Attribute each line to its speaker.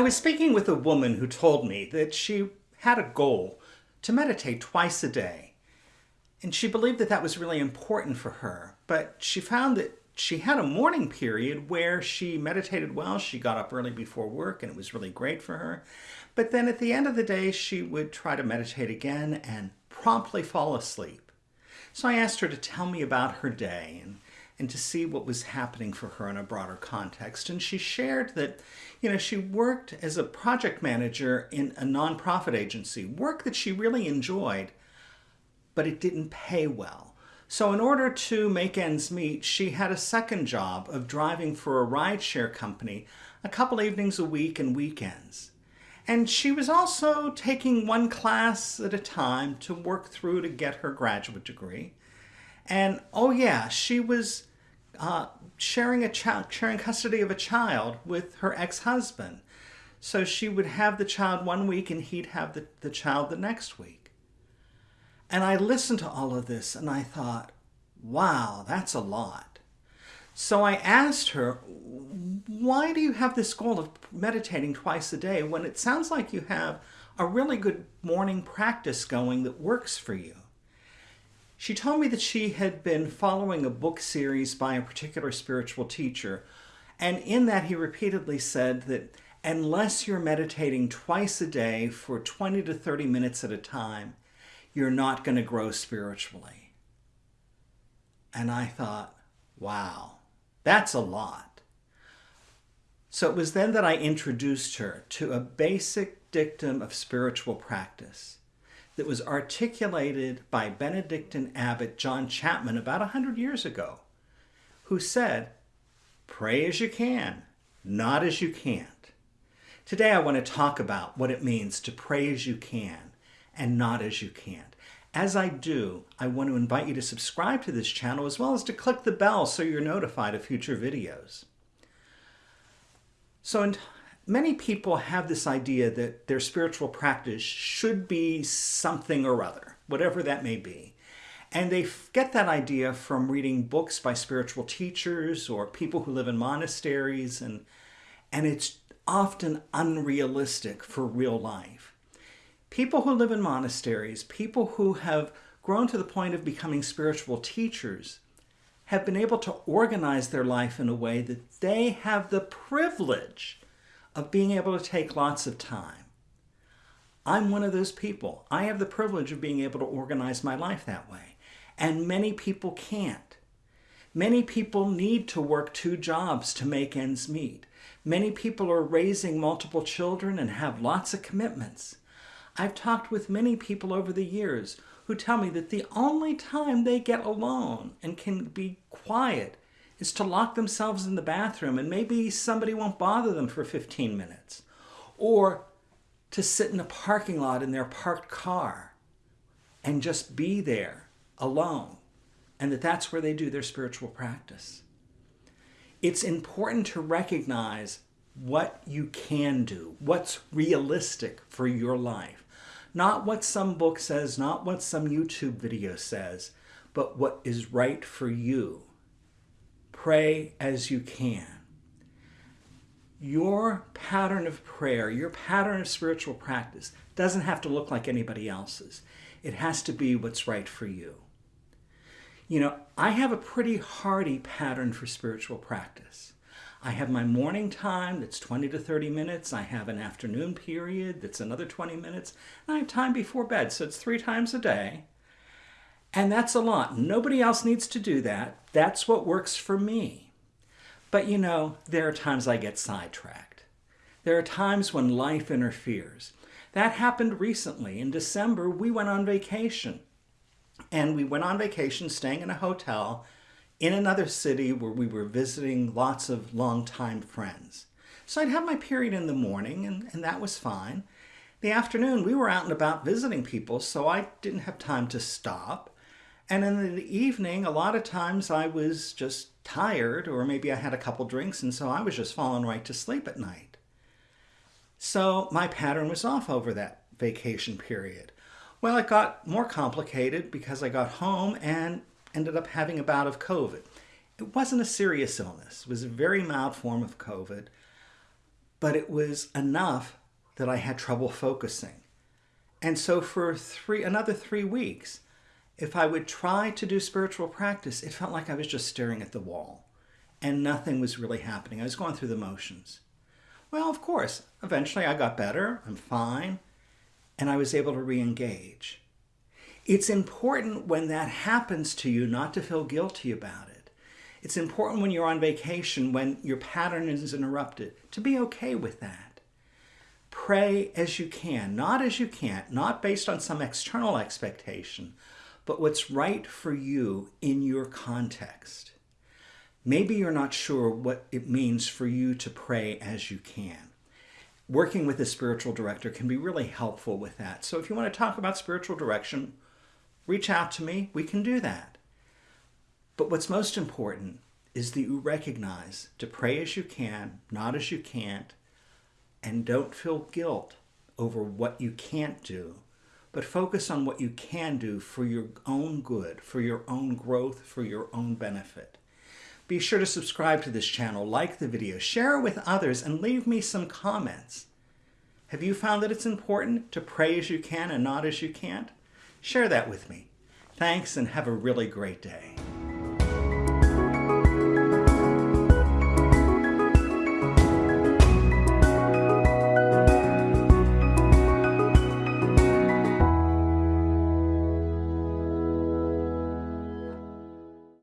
Speaker 1: I was speaking with a woman who told me that she had a goal to meditate twice a day. And she believed that that was really important for her. But she found that she had a morning period where she meditated well. She got up early before work and it was really great for her. But then at the end of the day, she would try to meditate again and promptly fall asleep. So I asked her to tell me about her day and and to see what was happening for her in a broader context. And she shared that, you know, she worked as a project manager in a nonprofit agency, work that she really enjoyed, but it didn't pay well. So in order to make ends meet, she had a second job of driving for a rideshare company a couple evenings a week and weekends. And she was also taking one class at a time to work through to get her graduate degree. And oh yeah, she was uh, sharing a child, sharing custody of a child with her ex-husband. So she would have the child one week and he'd have the, the child the next week. And I listened to all of this and I thought, wow, that's a lot. So I asked her, why do you have this goal of meditating twice a day when it sounds like you have a really good morning practice going that works for you? She told me that she had been following a book series by a particular spiritual teacher, and in that he repeatedly said that unless you're meditating twice a day for 20 to 30 minutes at a time, you're not going to grow spiritually. And I thought, wow, that's a lot. So it was then that I introduced her to a basic dictum of spiritual practice that was articulated by Benedictine abbot John Chapman about a hundred years ago, who said, pray as you can, not as you can't. Today I want to talk about what it means to pray as you can and not as you can't. As I do, I want to invite you to subscribe to this channel as well as to click the bell so you're notified of future videos. So in many people have this idea that their spiritual practice should be something or other, whatever that may be. And they get that idea from reading books by spiritual teachers or people who live in monasteries, and, and it's often unrealistic for real life. People who live in monasteries, people who have grown to the point of becoming spiritual teachers, have been able to organize their life in a way that they have the privilege of being able to take lots of time. I'm one of those people. I have the privilege of being able to organize my life that way. And many people can't. Many people need to work two jobs to make ends meet. Many people are raising multiple children and have lots of commitments. I've talked with many people over the years who tell me that the only time they get alone and can be quiet is to lock themselves in the bathroom and maybe somebody won't bother them for 15 minutes. Or to sit in a parking lot in their parked car and just be there alone. And that that's where they do their spiritual practice. It's important to recognize what you can do, what's realistic for your life. Not what some book says, not what some YouTube video says, but what is right for you pray as you can. Your pattern of prayer, your pattern of spiritual practice doesn't have to look like anybody else's. It has to be what's right for you. You know, I have a pretty hardy pattern for spiritual practice. I have my morning time that's 20 to 30 minutes. I have an afternoon period that's another 20 minutes. And I have time before bed, so it's three times a day. And that's a lot. Nobody else needs to do that. That's what works for me. But you know, there are times I get sidetracked. There are times when life interferes. That happened recently. In December, we went on vacation. And we went on vacation staying in a hotel in another city where we were visiting lots of longtime friends. So I'd have my period in the morning, and, and that was fine. The afternoon, we were out and about visiting people, so I didn't have time to stop. And in the evening, a lot of times I was just tired or maybe I had a couple drinks and so I was just falling right to sleep at night. So my pattern was off over that vacation period. Well, it got more complicated because I got home and ended up having a bout of COVID. It wasn't a serious illness. It was a very mild form of COVID. but it was enough that I had trouble focusing. And so for three another three weeks, if I would try to do spiritual practice, it felt like I was just staring at the wall and nothing was really happening. I was going through the motions. Well, of course, eventually I got better, I'm fine, and I was able to re engage. It's important when that happens to you not to feel guilty about it. It's important when you're on vacation, when your pattern is interrupted, to be okay with that. Pray as you can, not as you can't, not based on some external expectation, but what's right for you in your context. Maybe you're not sure what it means for you to pray as you can. Working with a spiritual director can be really helpful with that. So if you want to talk about spiritual direction, reach out to me. We can do that. But what's most important is that you recognize to pray as you can, not as you can't, and don't feel guilt over what you can't do, but focus on what you can do for your own good, for your own growth, for your own benefit. Be sure to subscribe to this channel, like the video, share it with others, and leave me some comments. Have you found that it's important to pray as you can and not as you can't? Share that with me. Thanks and have a really great day.